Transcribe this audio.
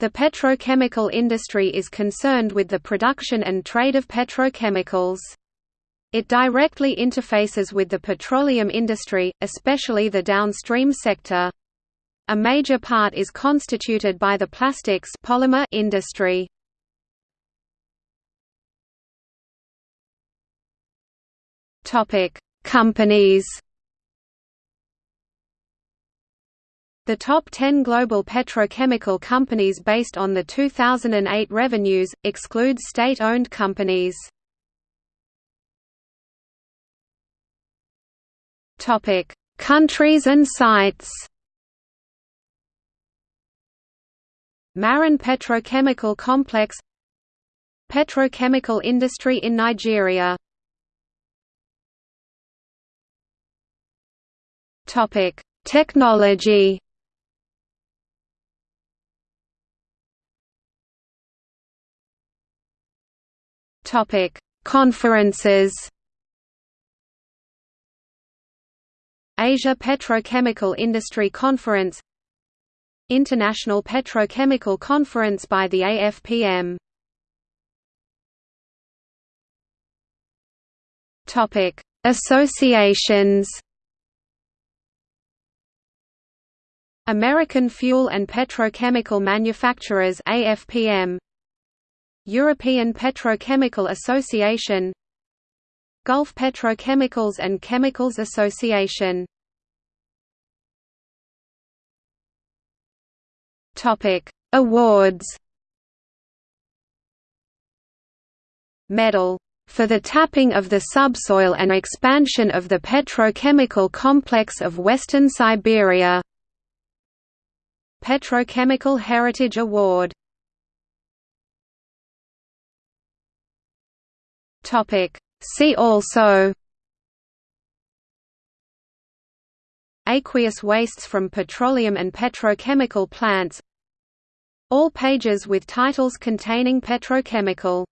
The petrochemical industry is concerned with the production and trade of petrochemicals. It directly interfaces with the petroleum industry, especially the downstream sector. A major part is constituted by the plastics polymer industry. Topic: Companies. The top 10 global petrochemical companies based on the 2008 revenues, exclude state-owned companies. Countries and sites Marun Petrochemical Complex Petrochemical industry in Nigeria Technology Topic: Conferences. Asia Petrochemical Industry Conference International Petrochemical Conference by the AFPM Topic: Associations? American Fuel and Petrochemical Manufacturers AFPM European Petrochemical Association Gulf Petrochemicals and Chemicals Association. Awards. Medal for the tapping of the subsoil and expansion of the petrochemical complex of Western Siberia. Petrochemical Heritage Award Topic. See also Aqueous wastes from petroleum and petrochemical plants All pages with titles containing petrochemical